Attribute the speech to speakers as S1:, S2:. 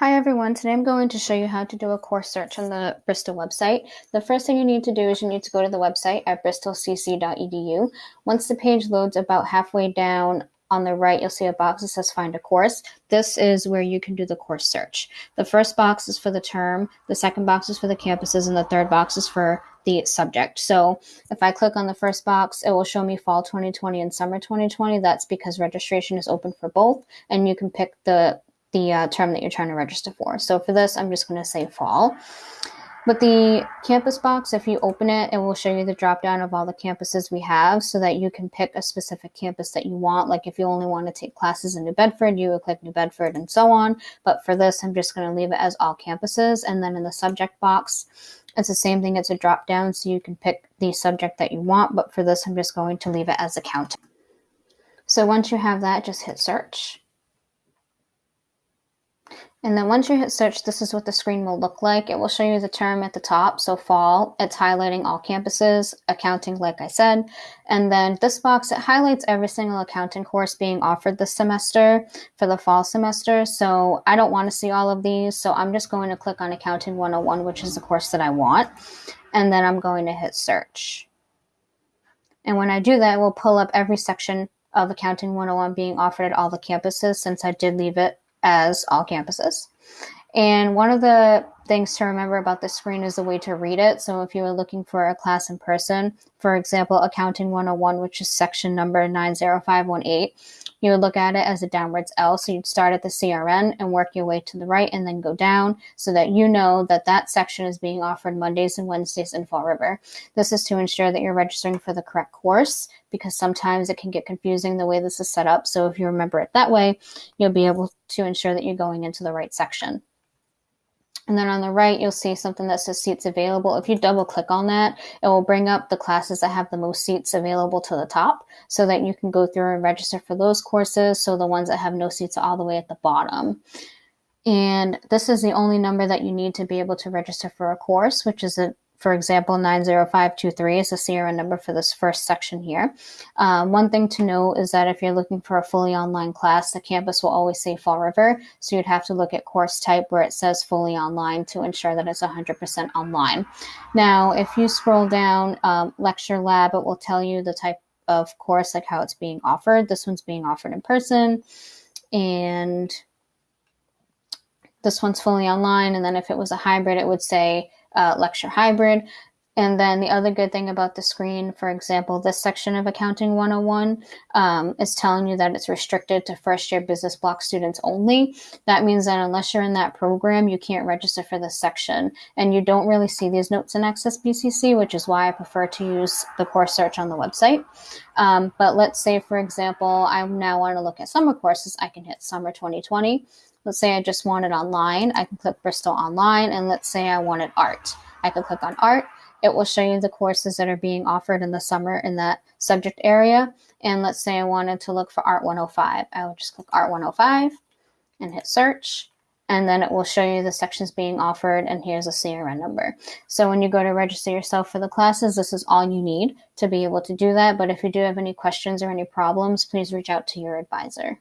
S1: Hi everyone, today I'm going to show you how to do a course search on the Bristol website. The first thing you need to do is you need to go to the website at bristolcc.edu. Once the page loads about halfway down on the right, you'll see a box that says find a course. This is where you can do the course search. The first box is for the term, the second box is for the campuses, and the third box is for the subject. So if I click on the first box, it will show me fall 2020 and summer 2020. That's because registration is open for both, and you can pick the the uh, term that you're trying to register for. So for this, I'm just going to say fall. But the campus box, if you open it, it will show you the drop down of all the campuses we have so that you can pick a specific campus that you want. Like if you only want to take classes in New Bedford, you would click New Bedford and so on. But for this, I'm just going to leave it as all campuses. And then in the subject box, it's the same thing. It's a drop down so you can pick the subject that you want. But for this, I'm just going to leave it as accounting. So once you have that, just hit search. And then once you hit search, this is what the screen will look like. It will show you the term at the top. So fall, it's highlighting all campuses, accounting, like I said. And then this box, it highlights every single accounting course being offered this semester for the fall semester. So I don't want to see all of these. So I'm just going to click on accounting 101, which is the course that I want. And then I'm going to hit search. And when I do that, it will pull up every section of accounting 101 being offered at all the campuses since I did leave it as all campuses. And one of the things to remember about this screen is the way to read it. So if you are looking for a class in person, for example, Accounting 101, which is section number 90518, you would look at it as a downwards L. So you'd start at the CRN and work your way to the right and then go down so that you know that that section is being offered Mondays and Wednesdays in Fall River. This is to ensure that you're registering for the correct course because sometimes it can get confusing the way this is set up. So if you remember it that way, you'll be able to ensure that you're going into the right section. And then on the right, you'll see something that says seats available. If you double click on that, it will bring up the classes that have the most seats available to the top so that you can go through and register for those courses. So the ones that have no seats are all the way at the bottom. And this is the only number that you need to be able to register for a course, which is a for example, 90523 is the CRN number for this first section here. Um, one thing to note is that if you're looking for a fully online class, the campus will always say Fall River. So you'd have to look at course type where it says fully online to ensure that it's 100% online. Now, if you scroll down um, lecture lab, it will tell you the type of course, like how it's being offered. This one's being offered in person. And this one's fully online. And then if it was a hybrid, it would say uh, lecture hybrid. And then the other good thing about the screen, for example, this section of Accounting 101 um, is telling you that it's restricted to first year business block students only. That means that unless you're in that program, you can't register for this section. And you don't really see these notes in Access BCC, which is why I prefer to use the course search on the website. Um, but let's say, for example, I now want to look at summer courses. I can hit Summer 2020. Let's say I just want it online. I can click Bristol Online, and let's say I wanted art. I can click on art. It will show you the courses that are being offered in the summer in that subject area. And let's say I wanted to look for Art 105. I will just click Art 105 and hit search. And then it will show you the sections being offered, and here's a CRN number. So when you go to register yourself for the classes, this is all you need to be able to do that. But if you do have any questions or any problems, please reach out to your advisor.